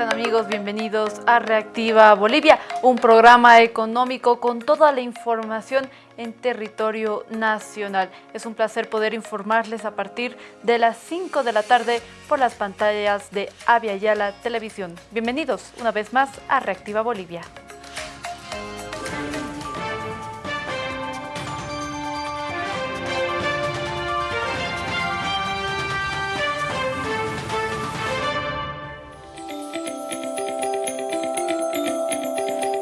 amigos? Bienvenidos a Reactiva Bolivia, un programa económico con toda la información en territorio nacional. Es un placer poder informarles a partir de las 5 de la tarde por las pantallas de Avia Televisión. Bienvenidos una vez más a Reactiva Bolivia.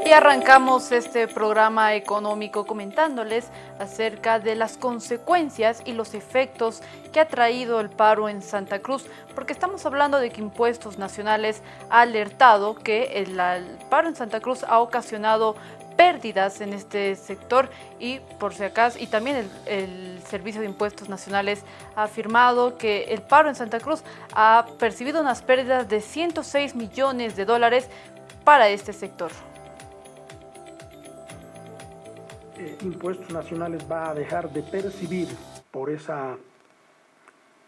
Y arrancamos este programa económico comentándoles acerca de las consecuencias y los efectos que ha traído el paro en Santa Cruz, porque estamos hablando de que Impuestos Nacionales ha alertado que el, paro en Santa Cruz ha ocasionado pérdidas en este sector y por si acaso, y también el, Servicio de Impuestos Nacionales ha afirmado que el paro en Santa Cruz ha percibido unas pérdidas de 106 millones de dólares para este sector. Eh, impuestos nacionales va a dejar de percibir por esa,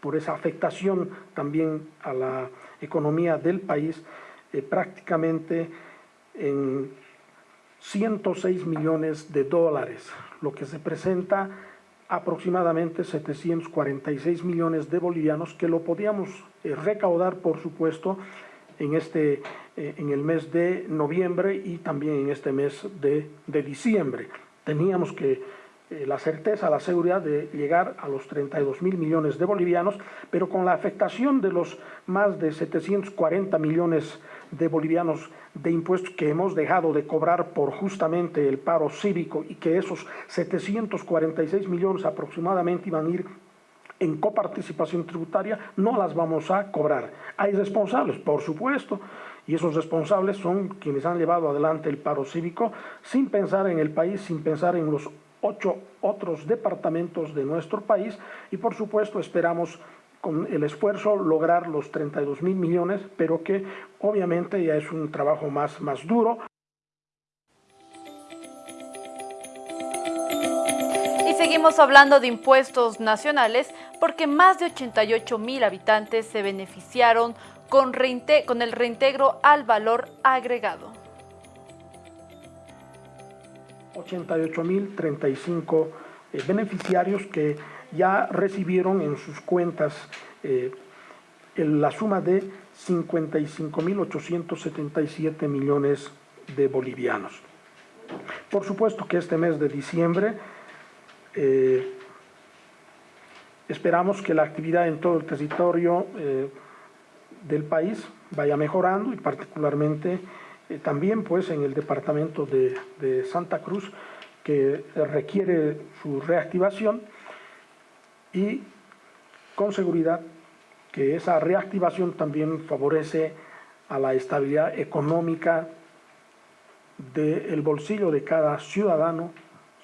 por esa afectación también a la economía del país eh, prácticamente en 106 millones de dólares, lo que se presenta aproximadamente 746 millones de bolivianos que lo podíamos eh, recaudar, por supuesto, en, este, en el mes de noviembre y también en este mes de, de diciembre teníamos que eh, la certeza, la seguridad de llegar a los 32 mil millones de bolivianos, pero con la afectación de los más de 740 millones de bolivianos de impuestos que hemos dejado de cobrar por justamente el paro cívico y que esos 746 millones aproximadamente iban a ir en coparticipación tributaria, no las vamos a cobrar. Hay responsables, por supuesto, y esos responsables son quienes han llevado adelante el paro cívico sin pensar en el país, sin pensar en los ocho otros departamentos de nuestro país y por supuesto esperamos con el esfuerzo lograr los 32 mil millones, pero que obviamente ya es un trabajo más, más duro. Y seguimos hablando de impuestos nacionales porque más de 88 mil habitantes se beneficiaron con, el reintegro al valor agregado. 88.035 eh, beneficiarios que ya recibieron en sus cuentas eh, la suma de 55.877 millones de bolivianos. Por supuesto que este mes de diciembre eh, esperamos que la actividad en todo el territorio del país vaya mejorando y particularmente eh, también pues en el departamento de, Santa Cruz que requiere su reactivación y con seguridad que esa reactivación también favorece a la estabilidad económica del bolsillo de cada ciudadano,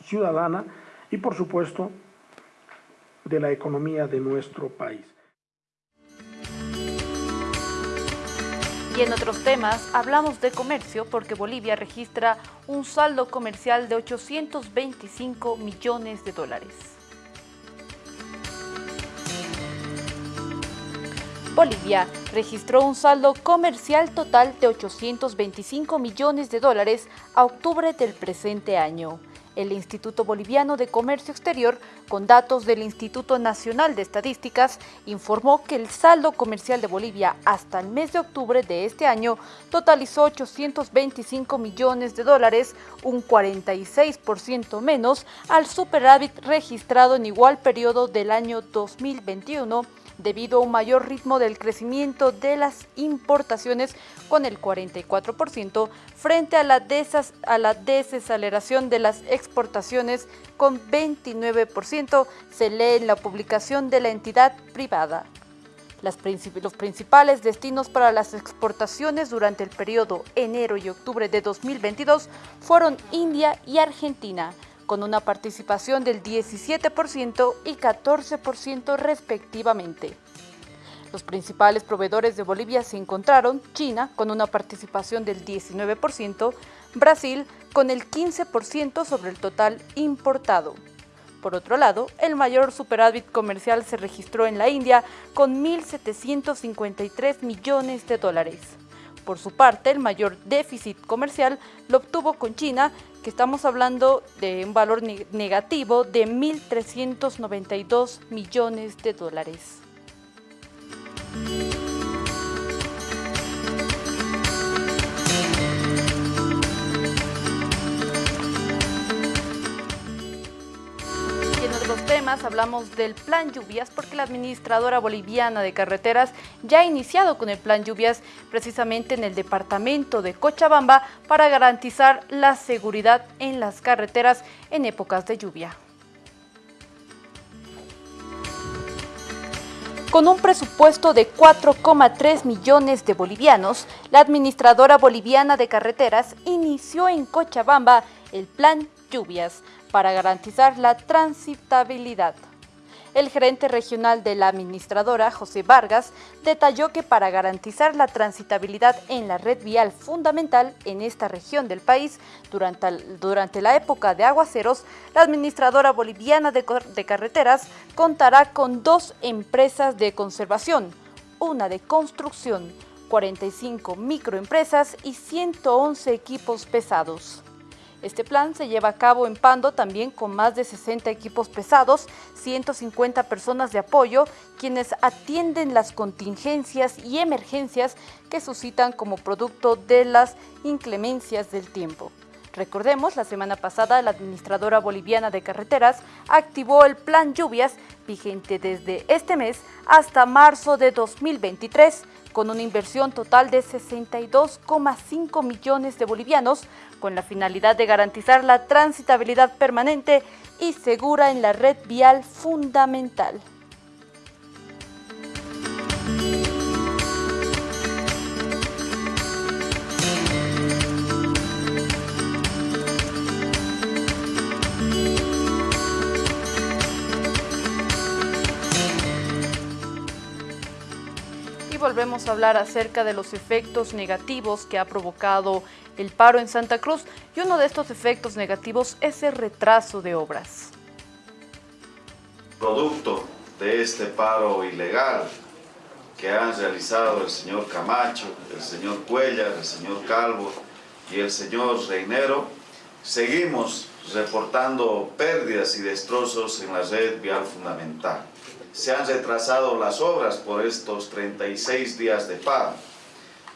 ciudadana y por supuesto de la economía de nuestro país. Y en otros temas, hablamos de comercio porque Bolivia registra un saldo comercial de 825 millones de dólares. Bolivia registró un saldo comercial total de 825 millones de dólares a octubre del presente año. El Instituto Boliviano de Comercio Exterior, con datos del Instituto Nacional de Estadísticas, informó que el saldo comercial de Bolivia hasta el mes de octubre de este año totalizó 825 millones de dólares, un 46% menos al superávit registrado en igual periodo del año 2021 debido a un mayor ritmo del crecimiento de las importaciones con el 44% frente a la, a la desaceleración de las exportaciones con 29%, se lee en la publicación de la entidad privada. los principales destinos para las exportaciones durante el periodo enero y octubre de 2022 fueron India y Argentina, con una participación del 17% y 14% respectivamente. Los principales proveedores de Bolivia se encontraron China con una participación del 19%, Brasil con el 15% sobre el total importado. Por otro lado, el mayor superávit comercial se registró en la India con 1.753 millones de dólares. Por su parte, el mayor déficit comercial lo obtuvo con China, que estamos hablando de un valor negativo de 1.392 millones de dólares. Temas hablamos del plan lluvias porque la administradora boliviana de carreteras ya ha iniciado con el plan lluvias precisamente en el departamento de Cochabamba para garantizar la seguridad en las carreteras en épocas de lluvia. Con un presupuesto de 4,3 millones de bolivianos, la administradora boliviana de carreteras inició en Cochabamba el plan lluvias para garantizar la transitabilidad. El gerente regional de la administradora, José Vargas, detalló que para garantizar la transitabilidad en la red vial fundamental en esta región del país, durante, durante la época de aguaceros, la administradora boliviana de, de carreteras contará con dos empresas de conservación, una de construcción, 45 microempresas y 111 equipos pesados. Este plan se lleva a cabo en Pando también con más de 60 equipos pesados, 150 personas de apoyo, quienes atienden las contingencias y emergencias que suscitan como producto de las inclemencias del tiempo. Recordemos, la semana pasada la administradora boliviana de carreteras activó el plan lluvias vigente desde este mes hasta marzo de 2023 con una inversión total de 62,5 millones de bolivianos, con la finalidad de garantizar la transitabilidad permanente y segura en la red vial fundamental. Volvemos a hablar acerca de los efectos negativos que ha provocado el paro en Santa Cruz y uno de estos efectos negativos es el retraso de obras. Producto de este paro ilegal que han realizado el señor Camacho, el señor Cuellar, el señor Calvo y el señor Reinero, seguimos reportando pérdidas y destrozos en la red vial fundamental se han retrasado las obras por estos 36 días de paro.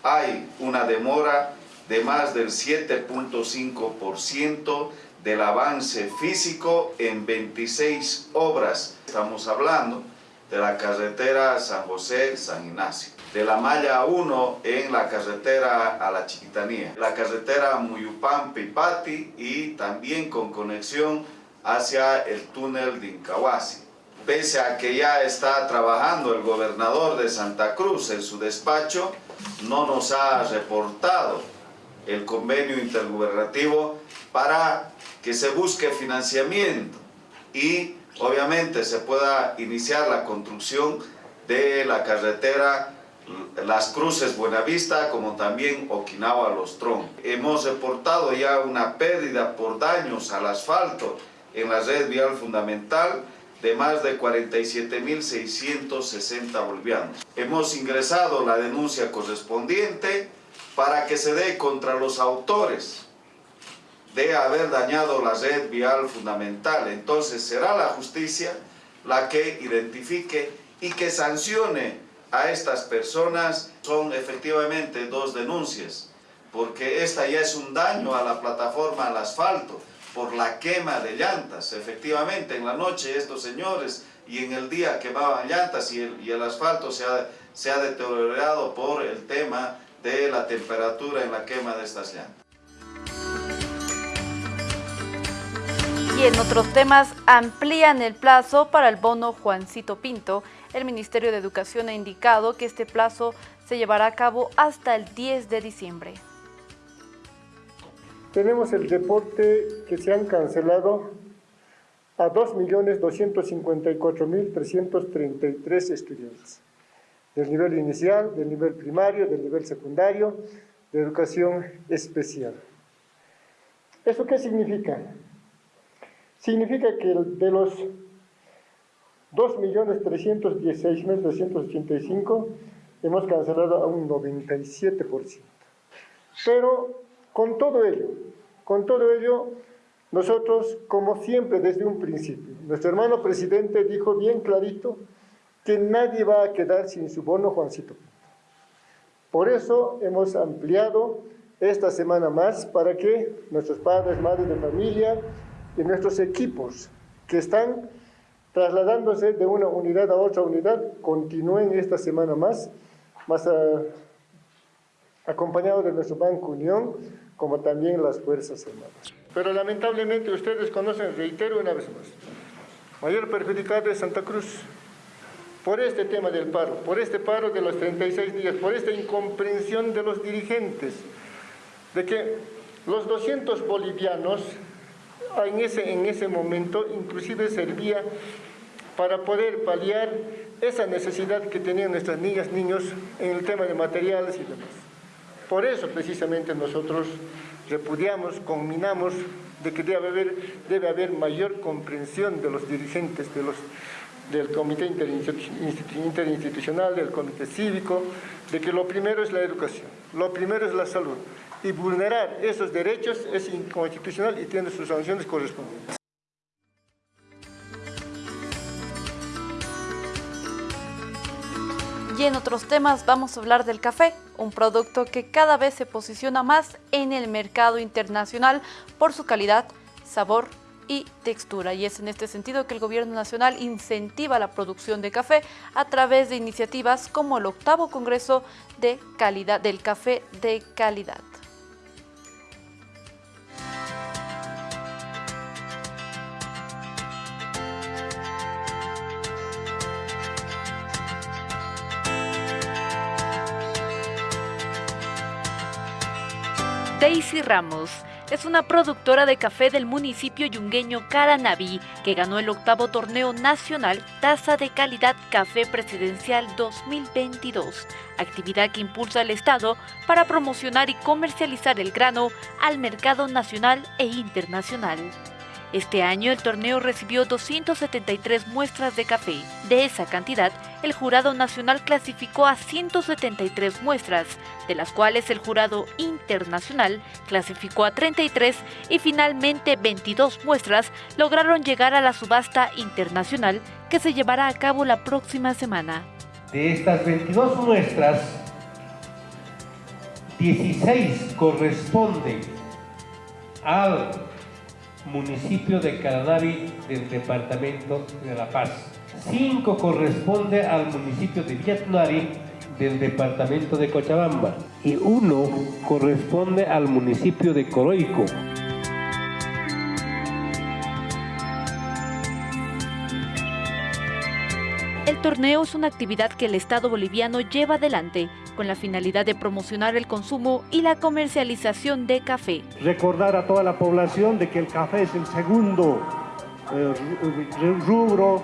Hay una demora de más del 7.5% del avance físico en 26 obras. Estamos hablando de la carretera San José-San Ignacio, de la malla 1 en la carretera a la Chiquitanía, la carretera Muyupán-Pipati y también con conexión hacia el túnel de Incahuasi pese a que ya está trabajando el gobernador de Santa Cruz en su despacho, no nos ha reportado el convenio intergubernativo para que se busque financiamiento y obviamente se pueda iniciar la construcción de la carretera Las Cruces Buenavista como también Okinawa Los Tron. Hemos reportado ya una pérdida por daños al asfalto en la red vial fundamental de más de 47.660 bolivianos. Hemos ingresado la denuncia correspondiente para que se dé contra los autores de haber dañado la red vial fundamental. Entonces será la justicia la que identifique y que sancione a estas personas. Son efectivamente dos denuncias, porque esta ya es un daño a la plataforma, al asfalto, por la quema de llantas. Efectivamente, en la noche estos señores y en el día quemaban llantas y el, asfalto se ha, se ha deteriorado por el tema de la temperatura en la quema de estas llantas. Y en otros temas, amplían el plazo para el bono Juancito Pinto. El Ministerio de Educación ha indicado que este plazo se llevará a cabo hasta el 10 de diciembre. Tenemos el reporte que se han cancelado a 2.254.333 estudiantes del nivel inicial, del nivel primario, del nivel secundario, de educación especial. ¿Eso qué significa? Significa que de los 2.316.385 hemos cancelado a un 97%. Pero con todo ello, con todo ello, nosotros, como siempre desde un principio, nuestro hermano presidente dijo bien clarito que nadie va a quedar sin su bono Juancito. Por eso hemos ampliado esta semana más para que nuestros padres, madres de familia y nuestros equipos que están trasladándose de una unidad a otra unidad continúen esta semana más, más acompañados de nuestro Banco Unión, como también las Fuerzas Armadas. Pero lamentablemente ustedes conocen, reitero una vez más, mayor perjudicado es Santa Cruz, por este tema del paro, por este paro de los 36 días, por esta incomprensión de los dirigentes, de que los 200 bolivianos en ese, en ese momento inclusive servía para poder paliar esa necesidad que tenían nuestras niñas, niños en el tema de materiales y demás. Por eso precisamente nosotros repudiamos, conminamos de que debe haber, debe haber mayor comprensión de los dirigentes del Comité Interinstitucional, del Comité Cívico, de que lo primero es la educación, lo primero es la salud, y vulnerar esos derechos es inconstitucional y tiene sus sanciones correspondientes. Y en otros temas vamos a hablar del café, un producto que cada vez se posiciona más en el mercado internacional por su calidad, sabor y textura. Y es en este sentido que el Gobierno Nacional incentiva la producción de café a través de iniciativas como el octavo Congreso de calidad, del Café de Calidad. Daisy Ramos es una productora de café del municipio yungueño Caranaví que ganó el octavo torneo nacional Taza de Calidad Café Presidencial 2022, actividad que impulsa el Estado para promocionar y comercializar el grano al mercado nacional e internacional. Este año el torneo recibió 273 muestras de café. De esa cantidad, el Jurado Nacional clasificó a 173 muestras, de las cuales el Jurado Internacional clasificó a 33 y finalmente 22 muestras lograron llegar a la subasta internacional que se llevará a cabo la próxima semana. De estas 22 muestras, 16 corresponden al municipio de Caranavi del departamento de La Paz. Cinco corresponde al municipio de Vietnari del departamento de Cochabamba y uno corresponde al municipio de Coroico. El torneo es una actividad que el Estado boliviano lleva adelante con la finalidad de promocionar el consumo y la comercialización de café. Recordar a toda la población de que el café es el segundo eh, rubro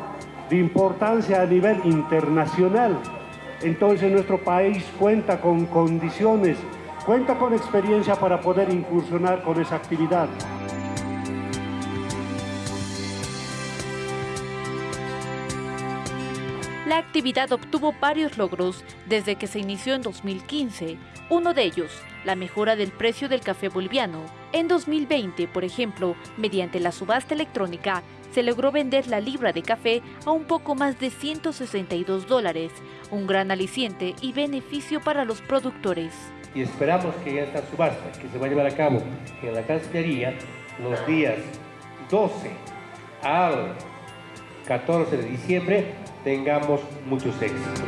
de importancia a nivel internacional. Entonces nuestro país cuenta con condiciones, cuenta con experiencia para poder incursionar con esa actividad. La actividad obtuvo varios logros desde que se inició en 2015. Uno de ellos, la mejora del precio del café boliviano. En 2020, por ejemplo, mediante la subasta electrónica, se logró vender la libra de café a un poco más de 162 dólares, un gran aliciente y beneficio para los productores. Y esperamos que esta subasta, que se va a llevar a cabo en la Cancillería los días 12 al 14 de diciembre, tengamos muchos éxitos.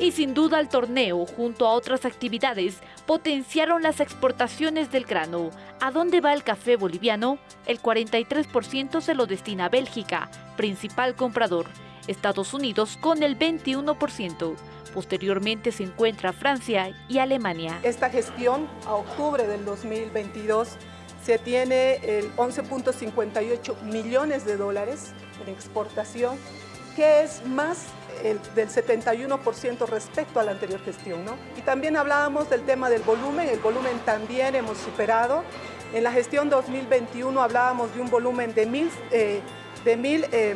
Y sin duda el torneo, junto a otras actividades, potenciaron las exportaciones del grano. ¿A dónde va el café boliviano? El 43% se lo destina a Bélgica, principal comprador. Estados Unidos con el 21%. Posteriormente se encuentra Francia y Alemania. Esta gestión a octubre del 2022 se tiene el 11.58 millones de dólares en exportación, que es más del 71% respecto a la anterior gestión. ¿no? Y también hablábamos del tema del volumen, el volumen también hemos superado En la gestión 2021 hablábamos de un volumen de mil, eh, de mil eh,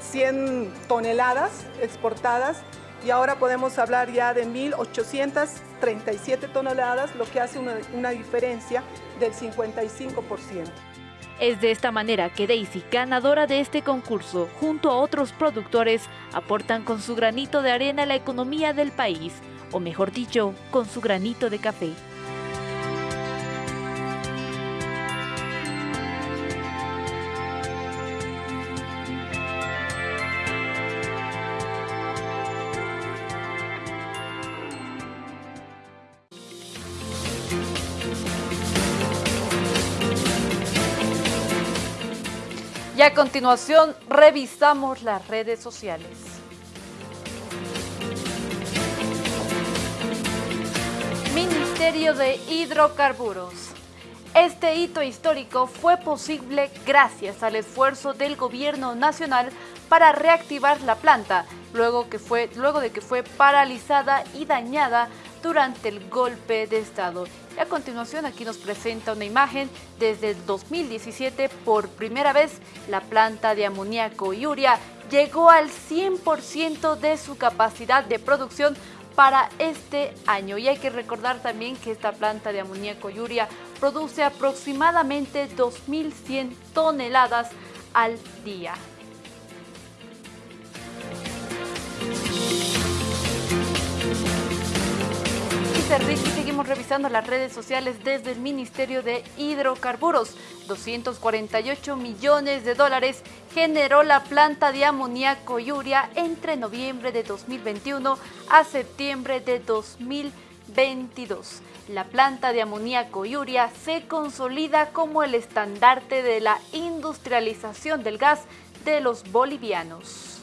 100 toneladas exportadas y ahora podemos hablar ya de 1.837 toneladas, lo que hace una, diferencia del 55%. Es de esta manera que Daisy, ganadora de este concurso, junto a otros productores, aportan con su granito de arena a la economía del país, o mejor dicho, con su granito de café. A continuación revisamos las redes sociales. Ministerio de Hidrocarburos. Este hito histórico fue posible gracias al esfuerzo del gobierno nacional para reactivar la planta, luego, que fue, luego de que fue paralizada y dañada durante el golpe de Estado. Y a continuación aquí nos presenta una imagen desde el 2017 por primera vez la planta de amoníaco y llegó al 100% de su capacidad de producción para este año. Y hay que recordar también que esta planta de amoníaco y produce aproximadamente 2.100 toneladas al día. Y seguimos revisando las redes sociales desde el Ministerio de Hidrocarburos. 248 millones de dólares generó la planta de amoníaco y entre noviembre de 2021 a septiembre de 2022. La planta de amoníaco y se consolida como el estandarte de la industrialización del gas de los bolivianos.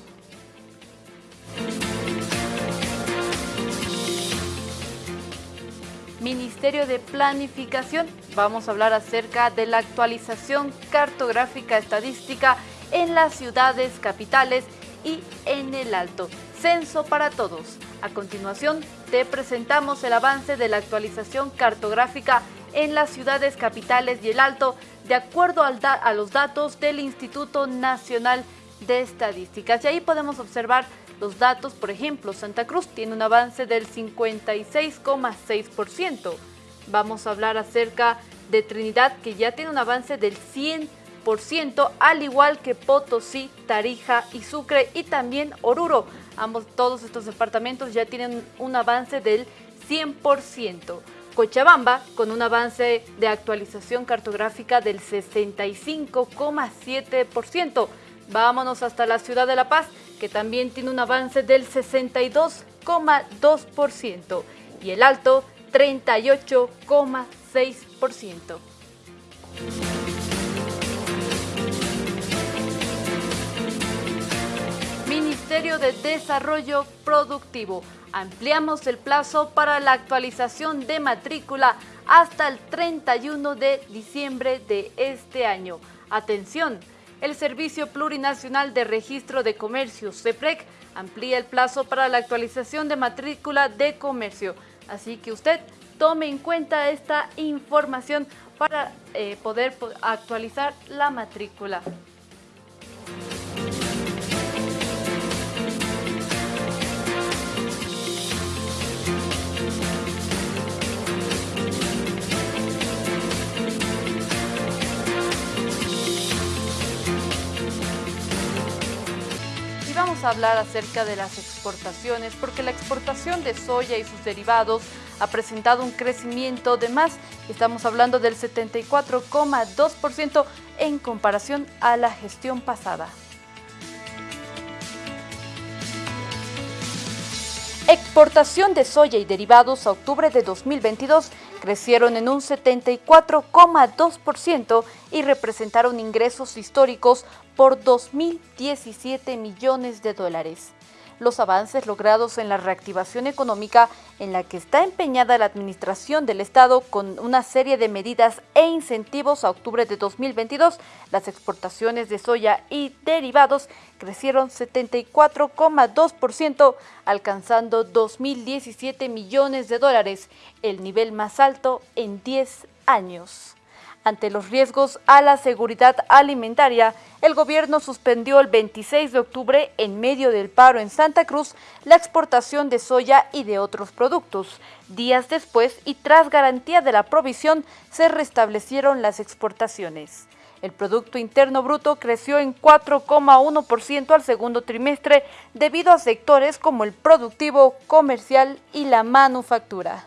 Ministerio de Planificación. Vamos a hablar acerca de la actualización cartográfica estadística en las ciudades capitales y en el Alto. Censo para todos. A continuación, te presentamos el avance de la actualización cartográfica en las ciudades capitales y el Alto, de acuerdo a los datos del Instituto Nacional de Estadísticas. Y ahí podemos observar los datos, por ejemplo, Santa Cruz tiene un avance del 56,6%. Vamos a hablar acerca de Trinidad, que ya tiene un avance del 100%, al igual que Potosí, Tarija y Sucre, y también Oruro. Ambos, todos estos departamentos ya tienen un avance del 100%. Cochabamba, con un avance de actualización cartográfica del 65,7%. Vámonos hasta la ciudad de La Paz, que también tiene un avance del 62,2% y el alto 38,6%. Ministerio de Desarrollo Productivo. Ampliamos el plazo para la actualización de matrícula hasta el 31 de diciembre de este año. Atención, el Servicio Plurinacional de Registro de Comercio, CEPREC, amplía el plazo para la actualización de matrícula de comercio. Así que usted tome en cuenta esta información para eh, poder actualizar la matrícula. Hablar acerca de las exportaciones porque la exportación de soya y sus derivados ha presentado un crecimiento de más, estamos hablando del 74,2% en comparación a la gestión pasada. Exportación de soya y derivados a octubre de 2022 crecieron en un 74,2% y representaron ingresos históricos por 2.017 millones de dólares los avances logrados en la reactivación económica en la que está empeñada la Administración del Estado con una serie de medidas e incentivos a octubre de 2022. Las exportaciones de soya y derivados crecieron 74,2%, alcanzando 2.017 millones de dólares, el nivel más alto en 10 años. Ante los riesgos a la seguridad alimentaria, el gobierno suspendió el 26 de octubre, en medio del paro en Santa Cruz, la exportación de soya y de otros productos. Días después, y tras garantía de la provisión, se restablecieron las exportaciones. El Producto Interno Bruto creció en 4,1% al segundo trimestre debido a sectores como el productivo, comercial y la manufactura.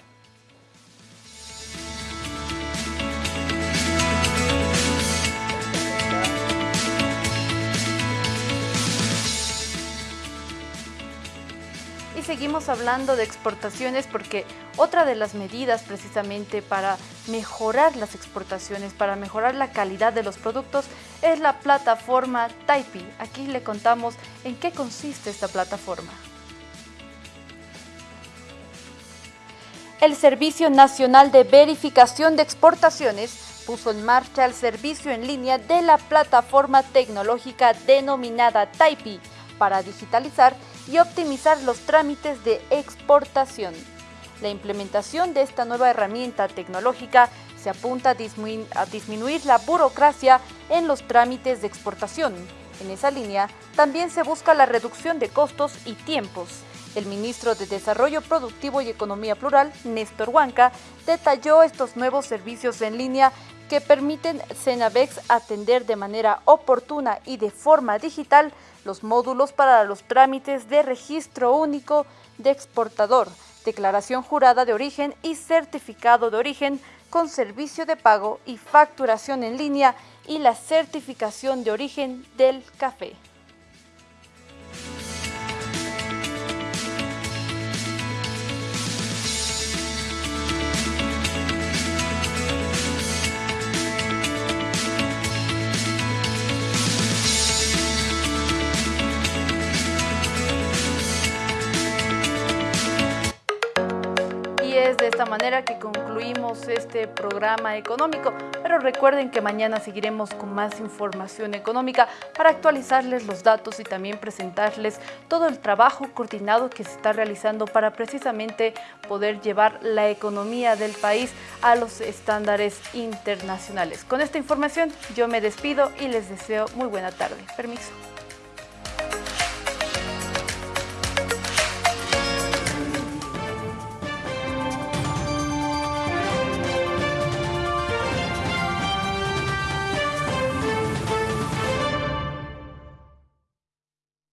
Seguimos hablando de exportaciones porque otra de las medidas precisamente para mejorar las exportaciones, para mejorar la calidad de los productos, es la plataforma Taipi. Aquí le contamos en qué consiste esta plataforma. El Servicio Nacional de Verificación de Exportaciones puso en marcha el servicio en línea de la plataforma tecnológica denominada Taipi para digitalizar y optimizar los trámites de exportación. La implementación de esta nueva herramienta tecnológica se apunta a disminuir, la burocracia en los trámites de exportación. En esa línea, también se busca la reducción de costos y tiempos. El ministro de Desarrollo Productivo y Economía Plural, Néstor Huanca, detalló estos nuevos servicios en línea que permiten Cenavex atender de manera oportuna y de forma digital los módulos para los trámites de registro único de exportador, declaración jurada de origen y certificado de origen con servicio de pago y facturación en línea y la certificación de origen del café. De esta manera que concluimos este programa económico, pero recuerden que mañana seguiremos con más información económica para actualizarles los datos y también presentarles todo el trabajo coordinado que se está realizando para precisamente poder llevar la economía del país a los estándares internacionales. Con esta información yo me despido y les deseo muy buena tarde. Permiso.